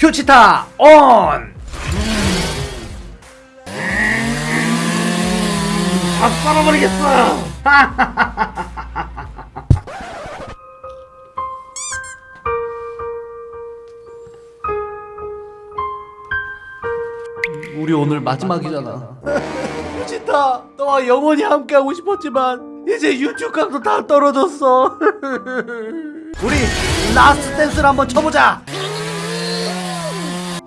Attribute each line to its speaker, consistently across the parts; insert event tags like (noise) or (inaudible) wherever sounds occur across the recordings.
Speaker 1: 휴치타 온! 다 썰어버리겠어! (laughs) 우리 오늘 마지막이잖아. (laughs) 휴치타, 너와 영원히 함께하고 싶었지만 이제 유튜브 각도 다 떨어졌어. (laughs) 우리 last dance를 한번 쳐보자.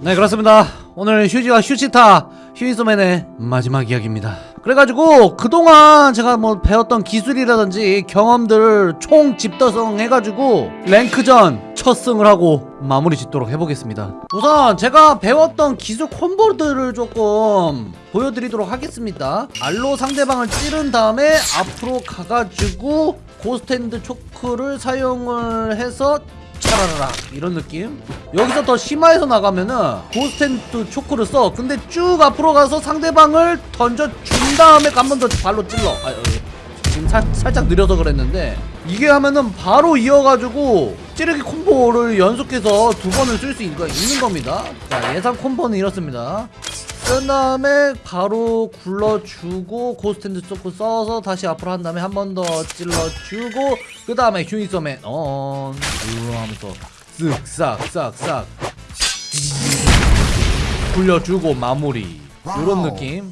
Speaker 1: 네 그렇습니다. 오늘 휴지와 휴지타 휴지소맨의 마지막 이야기입니다. 그래가지고 그동안 제가 뭐 배웠던 기술이라든지 경험들 총 집대성 해가지고 랭크전 첫 승을 하고 마무리 짓도록 해보겠습니다. 우선 제가 배웠던 기술 콤보들을 조금 보여드리도록 하겠습니다. R로 상대방을 찌른 다음에 앞으로 가가지고 ghost hand choke를 사용을 해서 차라라라 이런 느낌 여기서 더 심화해서 나가면은 고스텐트 초크를 써 근데 쭉 앞으로 가서 상대방을 던져 준 다음에 한 번 더 발로 찔러 아, 어, 지금 사, 살짝 느려서 그랬는데 이게 하면은 바로 이어가지고 찌르기 콤보를 연속해서 두 번을 쓸 수 있는 겁니다 자 예상 콤보는 이렇습니다 쓴 다음에 바로 굴러주고 고스탠드 초크 써서 다시 앞으로 한 다음에 한 번 더 찔러주고 그 다음에 온 우르 하면서 쓱싹싹싹. 굴려주고 마무리. 이런 느낌.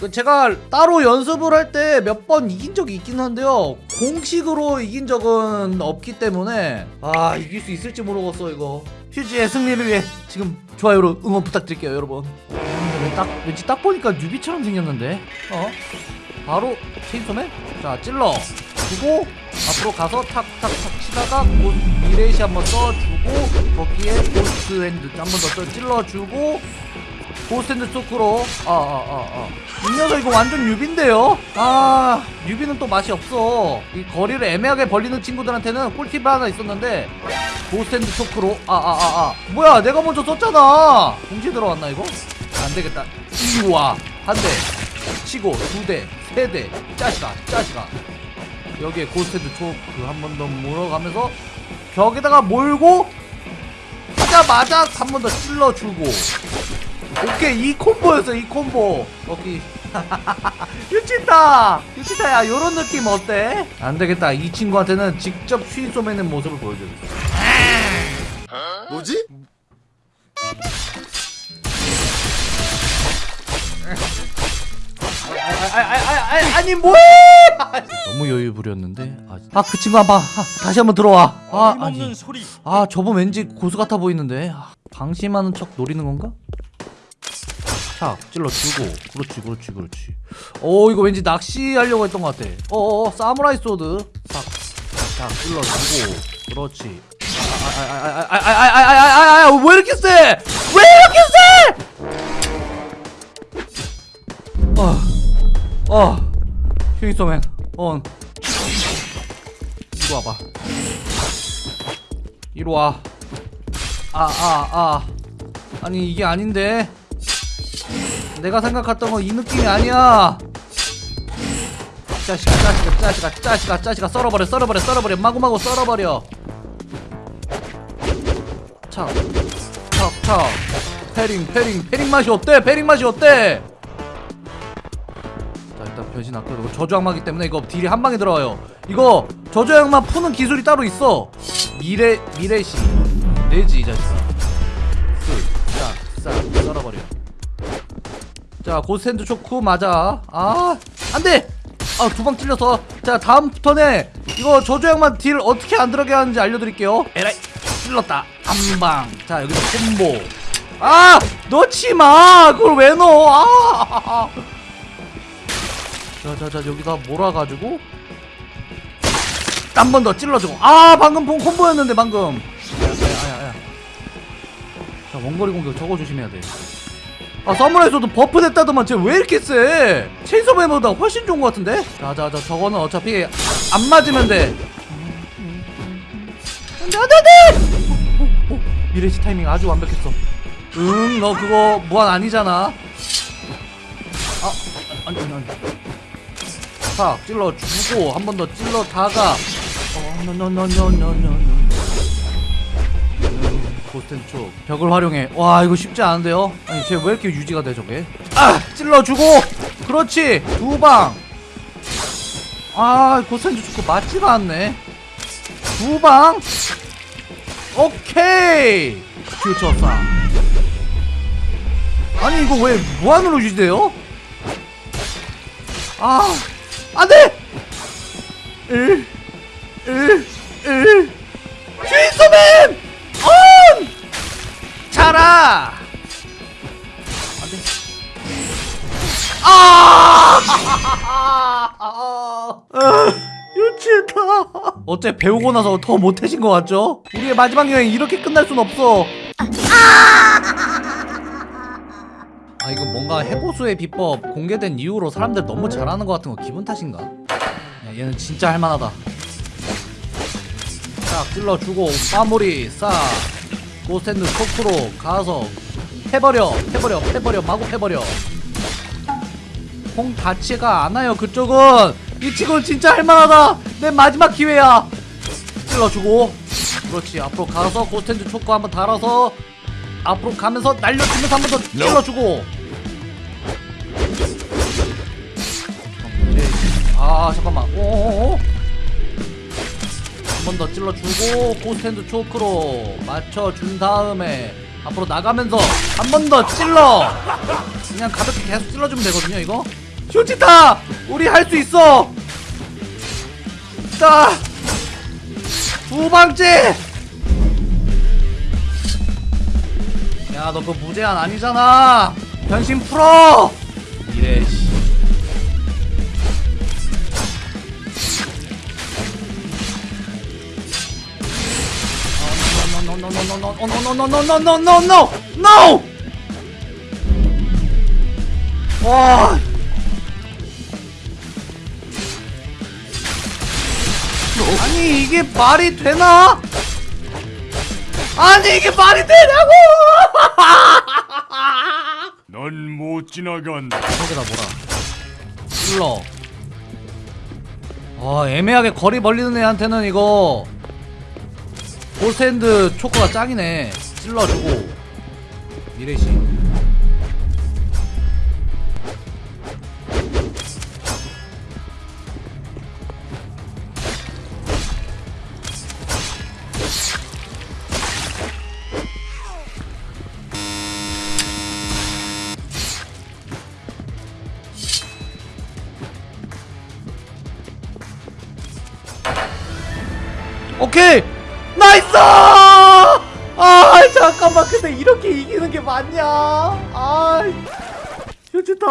Speaker 1: 그 제가 따로 연습을 할 때 몇 번 이긴 적이 있긴 한데요. 공식으로 이긴 적은 없기 때문에 아 이길 수 있을지 모르겠어 이거. 휴지의 승리를 위해 지금 좋아요로 응원 부탁드릴게요 여러분. 왜 딱, 왠지 딱 보니까 뉴비처럼 생겼는데? 어? 바로 체인소맨? 자 찔러. 주고 앞으로 가서 탁탁탁 치다가 곧 미래시 한번 써주고 거기에 ghost hand 한 번 더 찔러주고 ghost hand choke로. 아아아아. 이 녀석 이거 완전 유비인데요? 아 유비는 또 맛이 없어. 이 거리를 애매하게 벌리는 친구들한테는 꿀팁 하나 있었는데 ghost hand choke로. 아아 아 아. 뭐야 내가 먼저 썼잖아. 공지 들어왔나 이거? 안 되겠다. 이와. 한 대. 치고 두 대 세 대. 짜시가 짜시가. 여기에 고스탠드 초크 한 번 더 물어가면서 벽에다가 몰고 하자마자 한 번 더 찔러주고. 오케이 이 콤보였어 이 콤보. 거기 (laughs) 유치타! 유치타야 요런 느낌 어때? 안되겠다. 이 친구한테는 직접 휘 쏘매는 모습을 보여줘야겠어.
Speaker 2: 뭐지?
Speaker 1: 아아아아아 아니 뭐해 너무 여유 부렸는데 아 그 친구 한번 아, 다시 한번 들어와 아 아니
Speaker 2: 소리.
Speaker 1: 아 저분 왠지 고수 같아 보이는데 아, 방심하는 척 노리는 건가? 탁 찔러주고 그렇지 그렇지 그렇지 어 이거 왠지 낚시하려고 했던 것 같아 어어 사무라이 소드 탁탁 찔러주고 그렇지 아아아아아아아아아아왜 이렇게 세? 왜 이렇게 세? 어, 어, 휴이소맨, 온. 이리 와봐. 이리 와. 아, 아, 아. 아니, 이게 아닌데. 내가 생각했던 건 이 느낌이 아니야. 짜식아, 짜식아, 짜식아, 짜식아, 짜식아, 썰어버려, 썰어버려, 썰어버려, 마구마구 썰어버려. 차, 차, 차. parrying, parrying, parrying 맛이 어때? parrying 맛이 어때? 자 변신 이거 저주악마기 때문에 이거 딜이 한 방에 들어가요. 이거 저주악마 푸는 기술이 따로 있어. 미래 미래시 내지 이 자식아. 쓱싹싹 썰어버려. 자 ghost hand choke 맞아. 아 안돼! 아 두 방 찔려서. 자 다음 턴에 이거 저주악마 딜 어떻게 안 들어가게 하는지 알려드릴게요. 에라이. 찔렀다. 한방 자 여기서 콤보. 아! 넣지마! 그걸 왜 넣어? 아 자자자 여기다 몰아가지고. 한 번 더 찔러주고. 아 방금 본 콤보였는데 방금. 야야야야. 자 원거리 공격 저거 조심해야 돼. 아 사무라이소도 buff 됐다더만 쟤 왜 이렇게 세 체인소맨보다 훨씬 좋은 것 같은데? 자자자 저거는 어차피 안 맞으면 돼. 안돼 안돼 안돼! 미래시 타이밍 아주 완벽했어. 응 너 그거 무한 아니잖아. 아 아니 아니 탁 찔러 주고 한 번 더어 노노노노노노노 고스텐초 벽을 활용해. 와 이거 쉽지 않은데요? 아니 쟤 왜 이렇게 유지가 돼 저게? 아 찔러주고! 그렇지! 두방! 아 ghost hand choke 맞지가 않네. 두방? 오케이! 퓨처 사. 아니 이거 왜 무한으로 유지돼요? 아 안돼! 1 1 1 슈이소맨! 온! 자라! 안돼 아! 아! 유치했다 어째 배우고 나서 더 못해진 것 같죠? 우리의 마지막 여행 이렇게 끝날 순 없어 아 이거 뭔가 해고수의 비법 공개된 이후로 사람들 너무 잘하는 것 같은 거 기분 탓인가? 야, 얘는 진짜 할만하다. 싹 찔러주고 마무리. 싹 ghost hand choke로 가서 해버려 해버려 해버려 마구 해버려. 콩 닿지가 않아요 그쪽은. 이 친구는 진짜 할만하다. 내 마지막 기회야. 찔러주고. 그렇지 앞으로 가서 ghost hand choke 한번 달아서 앞으로 가면서 날려주면서 한 번 더 찔러주고. 아 잠깐만. 오오오 한 번 더 찔러주고 ghost hand choke로 맞춰준 다음에 앞으로 나가면서 한 번 더 찔러. 그냥 가볍게 계속 찔러주면 되거든요 이거. 휴지타! 우리 할 수 있어! 자 두 방째 야 너 그 무제한 아니잖아 변신 풀어 이래 씨 no no 와 아니 이게 말이 되나? 아니 이게 말이 되냐고! (laughs)
Speaker 2: 넌 못 지나간다.
Speaker 1: 저기다 뭐라 찔러 아 애매하게 거리 벌리는 애한테는 이거 골스핸드 초코가 짱이네 찔러주고 미래시 오케이. nice! 아 잠깐만. 근데 이렇게 이기는 게 맞냐? 아 휴지타.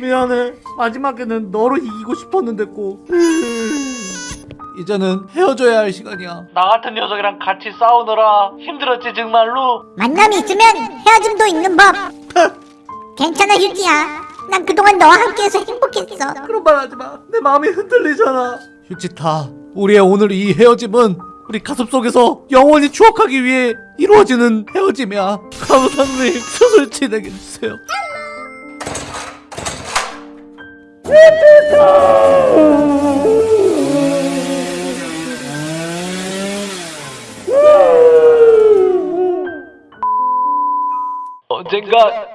Speaker 1: 미안해. 마지막에는 너로 이기고 싶었는데 꼭. (laughs) 이제는 헤어져야 할 시간이야. 나 같은 녀석이랑 같이 싸우느라 힘들었지 정말로?
Speaker 3: 만남이 있으면 헤어짐도 있는 법. (laughs) 괜찮아 휴지야. 난 그동안 너와 함께해서 행복했어.
Speaker 1: 그런 말 하지마. 내 마음이 흔들리잖아. 휴지타 우리의 오늘 이 헤어짐은 우리 가슴 속에서 영원히 추억하기 위해 이루어지는 헤어짐이야. 감사님 수술 진행해 주세요. 언젠가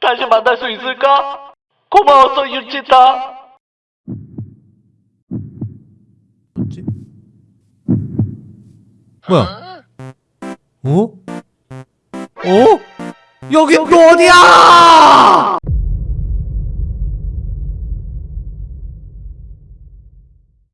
Speaker 1: 다시 만날 수 있을까? 고마웠어 유치타 뭐지? 뭐야? 어? 어? 여기 여기 어디야?